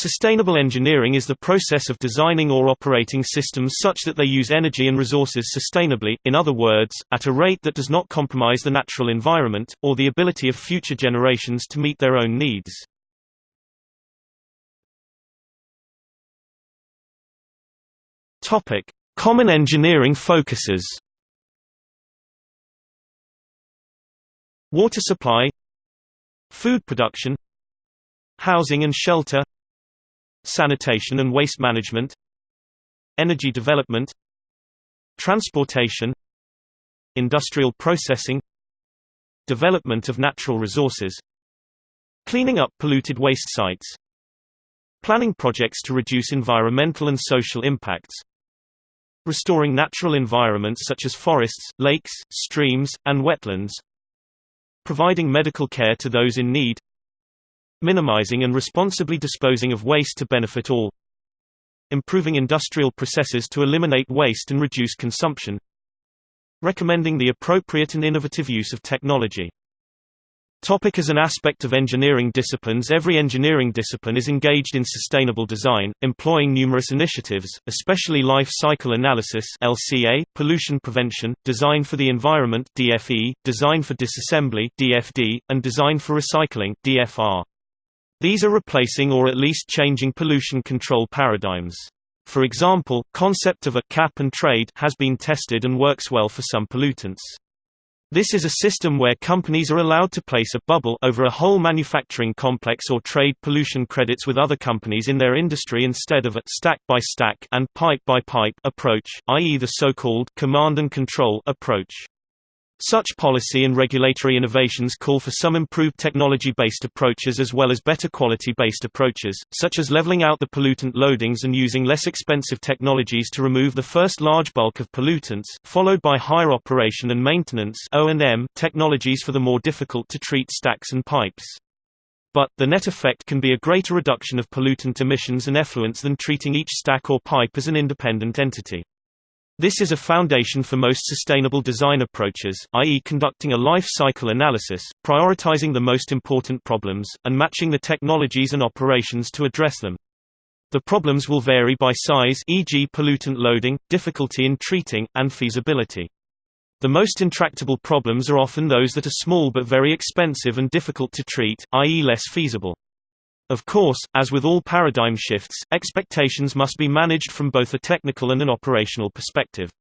Sustainable engineering is the process of designing or operating systems such that they use energy and resources sustainably, in other words, at a rate that does not compromise the natural environment, or the ability of future generations to meet their own needs. Common engineering focuses Water supply Food production Housing and shelter Sanitation and waste management Energy development Transportation Industrial processing Development of natural resources Cleaning up polluted waste sites Planning projects to reduce environmental and social impacts Restoring natural environments such as forests, lakes, streams, and wetlands providing medical care to those in need minimizing and responsibly disposing of waste to benefit all. Improving industrial processes to eliminate waste and reduce consumption. Recommending the appropriate and innovative use of technology. Topic as an aspect of engineering disciplines Every engineering discipline is engaged in sustainable design, employing numerous initiatives, especially life cycle analysis LCA, pollution prevention, design for the environment DFE, design for disassembly DFD, and design for recycling DFR. These are replacing or at least changing pollution control paradigms. For example, concept of a cap and trade has been tested and works well for some pollutants. This is a system where companies are allowed to place a bubble over a whole manufacturing complex or trade pollution credits with other companies in their industry instead of a stack by stack and pipe by pipe approach, i.e. the so-called command and control approach. Such policy and regulatory innovations call for some improved technology-based approaches as well as better quality-based approaches, such as leveling out the pollutant loadings and using less expensive technologies to remove the first large bulk of pollutants, followed by higher operation and maintenance technologies for the more difficult-to-treat stacks and pipes. But, the net effect can be a greater reduction of pollutant emissions and effluents than treating each stack or pipe as an independent entity. This is a foundation for most sustainable design approaches, i.e. conducting a life cycle analysis, prioritizing the most important problems, and matching the technologies and operations to address them. The problems will vary by size e.g. pollutant loading, difficulty in treating, and feasibility. The most intractable problems are often those that are small but very expensive and difficult to treat, i.e. less feasible. Of course, as with all paradigm shifts, expectations must be managed from both a technical and an operational perspective.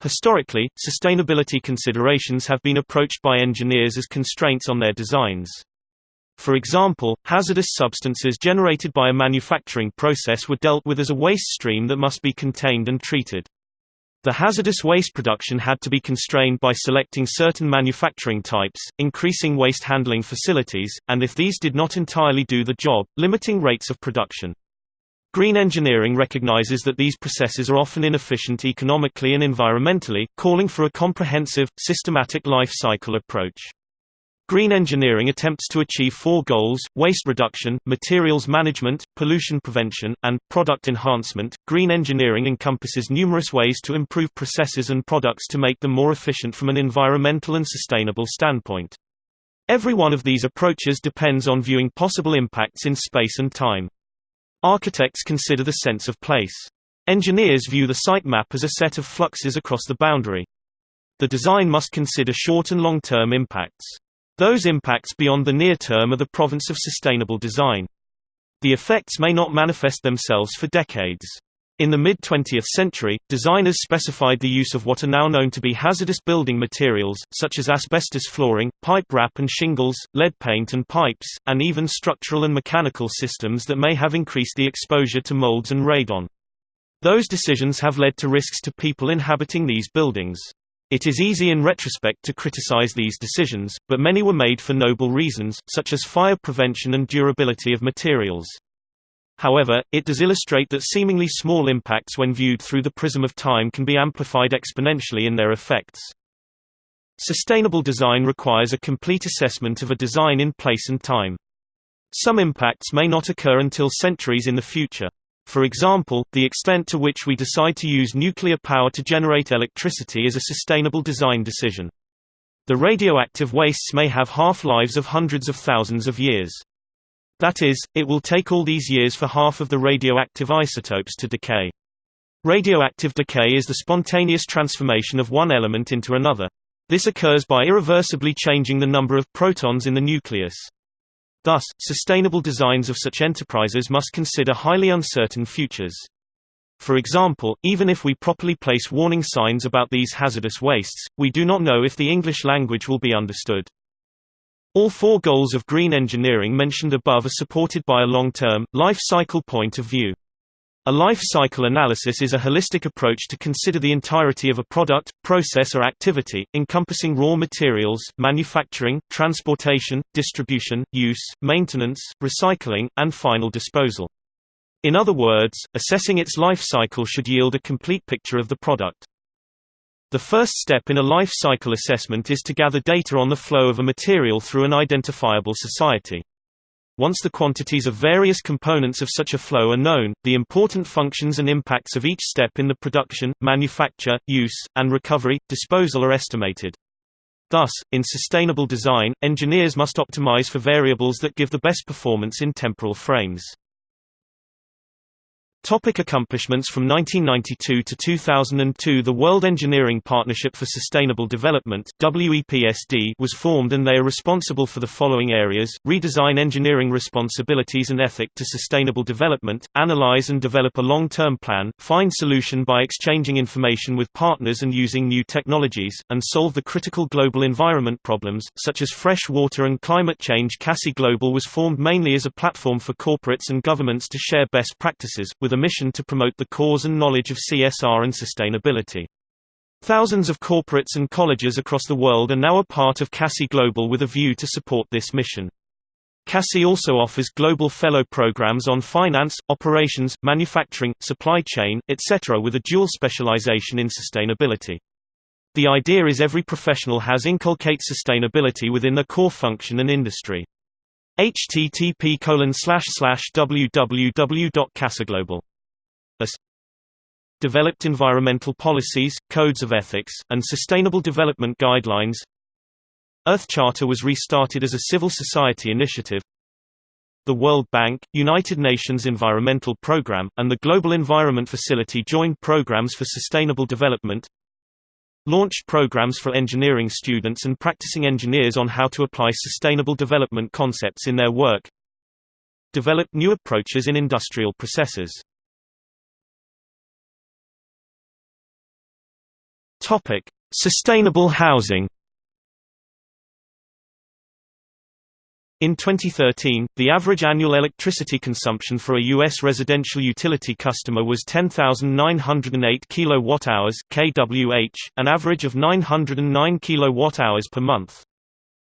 Historically, sustainability considerations have been approached by engineers as constraints on their designs. For example, hazardous substances generated by a manufacturing process were dealt with as a waste stream that must be contained and treated. The hazardous waste production had to be constrained by selecting certain manufacturing types, increasing waste handling facilities, and if these did not entirely do the job, limiting rates of production. Green engineering recognizes that these processes are often inefficient economically and environmentally, calling for a comprehensive, systematic life cycle approach. Green engineering attempts to achieve four goals waste reduction, materials management, pollution prevention, and product enhancement. Green engineering encompasses numerous ways to improve processes and products to make them more efficient from an environmental and sustainable standpoint. Every one of these approaches depends on viewing possible impacts in space and time. Architects consider the sense of place. Engineers view the site map as a set of fluxes across the boundary. The design must consider short and long-term impacts. Those impacts beyond the near term are the province of sustainable design. The effects may not manifest themselves for decades. In the mid-20th century, designers specified the use of what are now known to be hazardous building materials, such as asbestos flooring, pipe wrap and shingles, lead paint and pipes, and even structural and mechanical systems that may have increased the exposure to molds and radon. Those decisions have led to risks to people inhabiting these buildings. It is easy in retrospect to criticize these decisions, but many were made for noble reasons, such as fire prevention and durability of materials. However, it does illustrate that seemingly small impacts when viewed through the prism of time can be amplified exponentially in their effects. Sustainable design requires a complete assessment of a design in place and time. Some impacts may not occur until centuries in the future. For example, the extent to which we decide to use nuclear power to generate electricity is a sustainable design decision. The radioactive wastes may have half-lives of hundreds of thousands of years. That is, it will take all these years for half of the radioactive isotopes to decay. Radioactive decay is the spontaneous transformation of one element into another. This occurs by irreversibly changing the number of protons in the nucleus. Thus, sustainable designs of such enterprises must consider highly uncertain futures. For example, even if we properly place warning signs about these hazardous wastes, we do not know if the English language will be understood. All four goals of green engineering mentioned above are supported by a long-term, life cycle point of view. A life cycle analysis is a holistic approach to consider the entirety of a product, process or activity, encompassing raw materials, manufacturing, transportation, distribution, use, maintenance, recycling, and final disposal. In other words, assessing its life cycle should yield a complete picture of the product. The first step in a life cycle assessment is to gather data on the flow of a material through an identifiable society. Once the quantities of various components of such a flow are known, the important functions and impacts of each step in the production, manufacture, use, and recovery, disposal are estimated. Thus, in sustainable design, engineers must optimize for variables that give the best performance in temporal frames. Topic accomplishments From 1992 to 2002 the World Engineering Partnership for Sustainable Development WEPSD was formed and they are responsible for the following areas, redesign engineering responsibilities and ethic to sustainable development, analyze and develop a long-term plan, find solution by exchanging information with partners and using new technologies, and solve the critical global environment problems, such as fresh water and climate change. CASI Global was formed mainly as a platform for corporates and governments to share best practices, with a mission to promote the cause and knowledge of CSR and sustainability. Thousands of corporates and colleges across the world are now a part of CASI Global with a view to support this mission. CASI also offers global fellow programs on finance, operations, manufacturing, supply chain, etc. with a dual specialization in sustainability. The idea is every professional has inculcate sustainability within their core function and industry http www.casiglobal as developed environmental policies, codes of ethics, and sustainable development guidelines. Earth Charter was restarted as a civil society initiative. The World Bank, United Nations Environmental Programme, and the Global Environment Facility joined programs for sustainable development launched programs for engineering students and practicing engineers on how to apply sustainable development concepts in their work developed new approaches in industrial processes. Topic: Sustainable housing In 2013, the average annual electricity consumption for a U.S. residential utility customer was 10,908 kWh (kWh), an average of 909 kWh per month.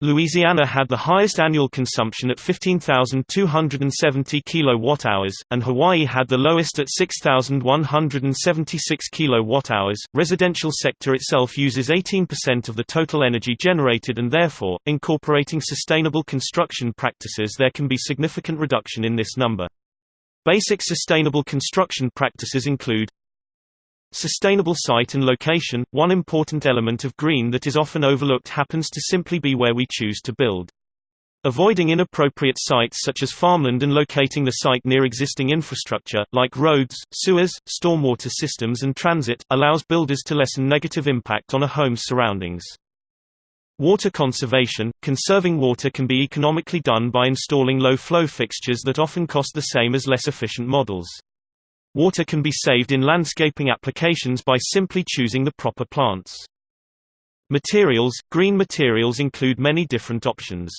Louisiana had the highest annual consumption at 15,270 kWh, and Hawaii had the lowest at 6,176 kWh. Residential sector itself uses 18% of the total energy generated and therefore, incorporating sustainable construction practices there can be significant reduction in this number. Basic sustainable construction practices include Sustainable site and location – One important element of green that is often overlooked happens to simply be where we choose to build. Avoiding inappropriate sites such as farmland and locating the site near existing infrastructure, like roads, sewers, stormwater systems and transit, allows builders to lessen negative impact on a home's surroundings. Water conservation – Conserving water can be economically done by installing low-flow fixtures that often cost the same as less efficient models. Water can be saved in landscaping applications by simply choosing the proper plants. Materials – Green materials include many different options.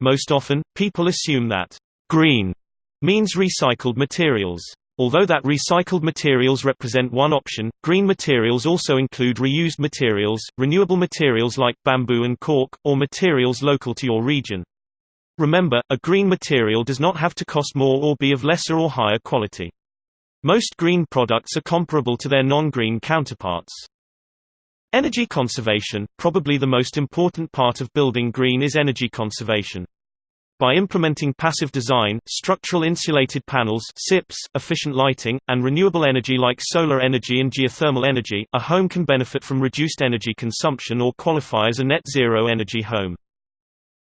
Most often, people assume that «green» means recycled materials. Although that recycled materials represent one option, green materials also include reused materials, renewable materials like bamboo and cork, or materials local to your region. Remember, a green material does not have to cost more or be of lesser or higher quality. Most green products are comparable to their non-green counterparts. Energy conservation – Probably the most important part of building green is energy conservation. By implementing passive design, structural insulated panels SIPs, efficient lighting, and renewable energy like solar energy and geothermal energy, a home can benefit from reduced energy consumption or qualify as a net zero energy home.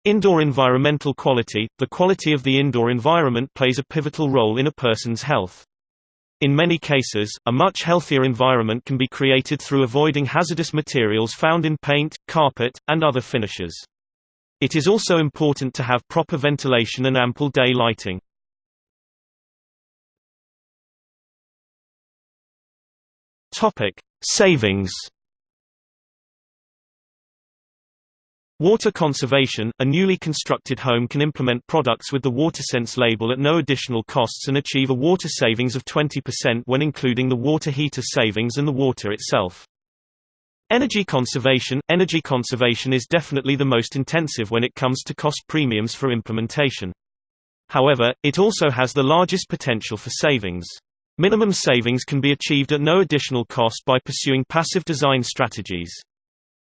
Indoor environmental quality – The quality of the indoor environment plays a pivotal role in a person's health. In many cases, a much healthier environment can be created through avoiding hazardous materials found in paint, carpet, and other finishes. It is also important to have proper ventilation and ample day lighting. Savings Water conservation – A newly constructed home can implement products with the WaterSense label at no additional costs and achieve a water savings of 20% when including the water heater savings and the water itself. Energy conservation – Energy conservation is definitely the most intensive when it comes to cost premiums for implementation. However, it also has the largest potential for savings. Minimum savings can be achieved at no additional cost by pursuing passive design strategies.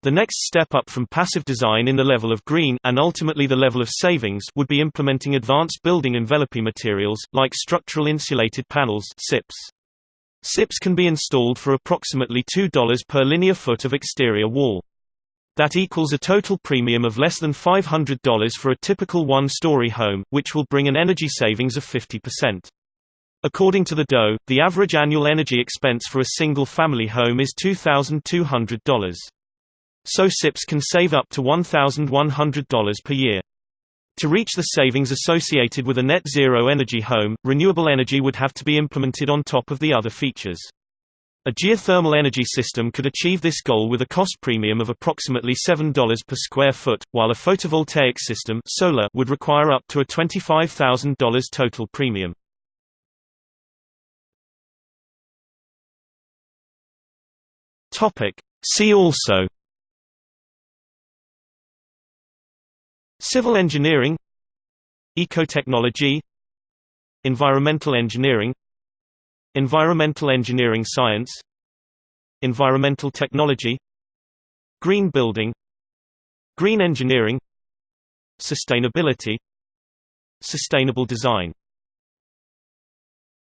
The next step up from passive design in the level of green and ultimately the level of savings would be implementing advanced building enveloping materials, like structural insulated panels SIPs. SIPs can be installed for approximately $2 per linear foot of exterior wall. That equals a total premium of less than $500 for a typical one-story home, which will bring an energy savings of 50%. According to the DOE, the average annual energy expense for a single-family home is $2,200 so SIPs can save up to $1,100 per year. To reach the savings associated with a net zero energy home, renewable energy would have to be implemented on top of the other features. A geothermal energy system could achieve this goal with a cost premium of approximately $7 per square foot, while a photovoltaic system solar would require up to a $25,000 total premium. See also Civil engineering Ecotechnology Environmental engineering Environmental engineering science Environmental technology Green building Green engineering Sustainability Sustainable design